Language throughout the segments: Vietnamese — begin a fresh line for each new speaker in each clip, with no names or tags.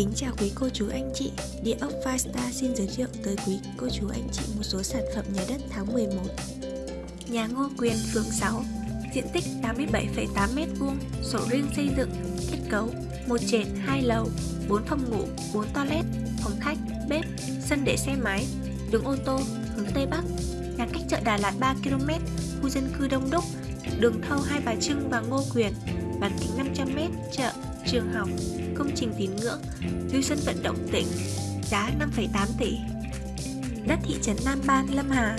Kính chào quý cô chú anh chị. Địa ốc Firestar xin giới thiệu tới quý cô chú anh chị một số sản phẩm nhà đất tháng 11 Nhà Ngô Quyền, phường 6 Diện tích 87,8m2 Sổ riêng xây dựng Kết cấu một trệt, hai lầu 4 phòng ngủ, 4 toilet Phòng khách, bếp, sân để xe máy Đường ô tô, hướng Tây Bắc. Nhà cách chợ Đà Lạt 3km Khu dân cư đông đúc Đường thâu Hai Bà Trưng và Ngô Quyền. Bán kính 500m, chợ trường học, công trình tín ngưỡng, lưu sân vận động tỉnh, giá 5,8 tỷ. Đất thị trấn Nam Ban, Lâm Hà,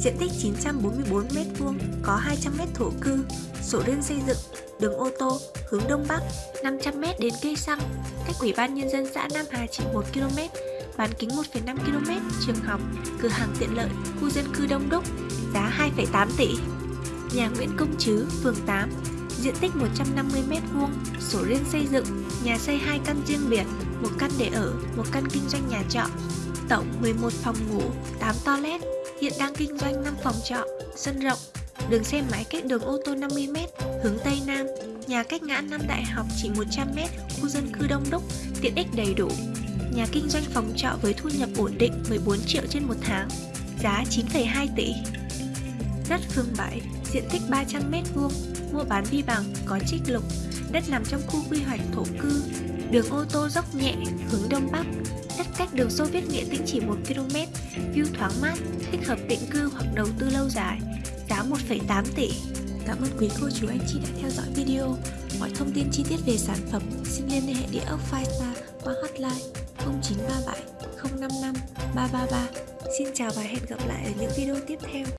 diện tích 944m2, có 200m thổ cư, sổ đơn xây dựng, đường ô tô, hướng Đông Bắc, 500m đến cây xăng, cách Ủy ban Nhân dân xã Nam Hà chỉ 1km, bán kính 1,5 km, trường học, cửa hàng tiện lợi, khu dân cư đông đúc, giá 2,8 tỷ. Nhà Nguyễn Công Trứ, phường 8, diện tích 150m2, sổ riêng xây dựng, nhà xây 2 căn riêng biệt, một căn để ở, một căn kinh doanh nhà trọ. Tổng 11 phòng ngủ, 8 toilet, hiện đang kinh doanh 5 phòng trọ, sân rộng, đường xe máy cách đường ô tô 50m, hướng Tây Nam, nhà cách ngã năm đại học chỉ 100m, khu dân cư đông đúc, tiện ích đầy đủ. Nhà kinh doanh phòng trọ với thu nhập ổn định 14 triệu trên một tháng, giá 9,2 tỷ. Đất phường 7, diện tích 300m2, mua bán vi bằng, có trích lục, đất nằm trong khu quy hoạch thổ cư, đường ô tô dốc nhẹ, hướng đông bắc, đất cách đường xô viết Nghĩa Tĩnh chỉ 1 km, view thoáng mát, thích hợp định cư hoặc đầu tư lâu dài, giá 1,8 tỷ. Cảm ơn quý cô chú anh chị đã theo dõi video. Mọi thông tin chi tiết về sản phẩm xin liên hệ địa ốc Firestar qua hotline 0937 055 333. Xin chào và hẹn gặp lại ở những video tiếp theo.